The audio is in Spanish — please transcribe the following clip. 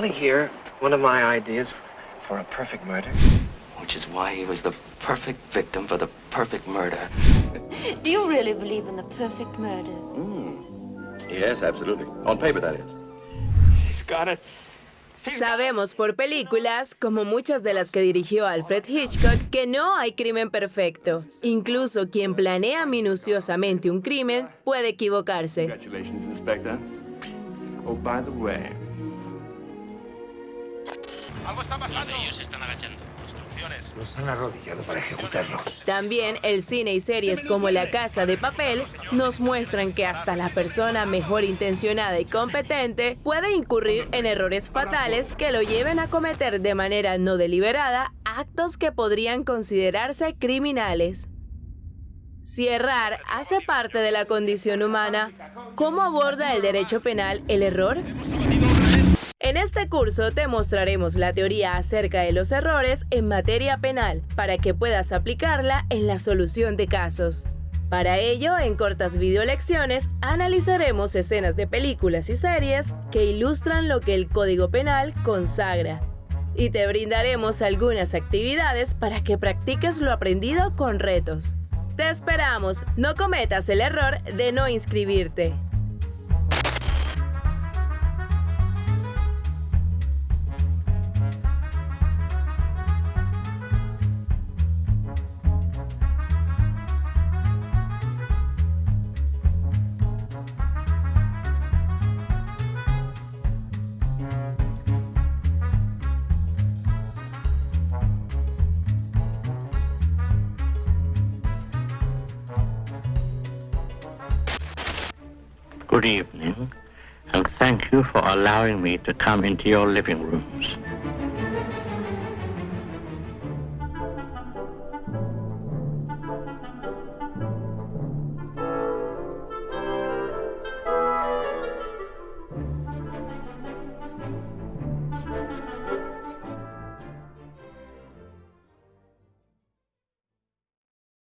hear one of my ideas for a perfect murder? Which is why he was the perfect victim for the perfect murder. Do you really believe in the perfect murder? Mm. Yes, absolutely. On paper, that is. He's got it. Sabemos por películas, como muchas de las que dirigió Alfred Hitchcock, que no hay crimen perfecto. Incluso quien planea minuciosamente un crimen puede equivocarse. Congratulations, Inspector. Oh, by the way. Algo está pasando. Ellos están agachando. Instrucciones. Los han arrodillado para ejecutarlos. También el cine y series como La Casa de Papel nos muestran que hasta la persona mejor intencionada y competente puede incurrir en errores fatales que lo lleven a cometer de manera no deliberada actos que podrían considerarse criminales. Si errar hace parte de la condición humana, ¿cómo aborda el derecho penal el error? En este curso te mostraremos la teoría acerca de los errores en materia penal para que puedas aplicarla en la solución de casos. Para ello, en cortas videolecciones, analizaremos escenas de películas y series que ilustran lo que el Código Penal consagra. Y te brindaremos algunas actividades para que practiques lo aprendido con retos. Te esperamos, no cometas el error de no inscribirte. Good evening, and thank you for allowing me to come into your living rooms.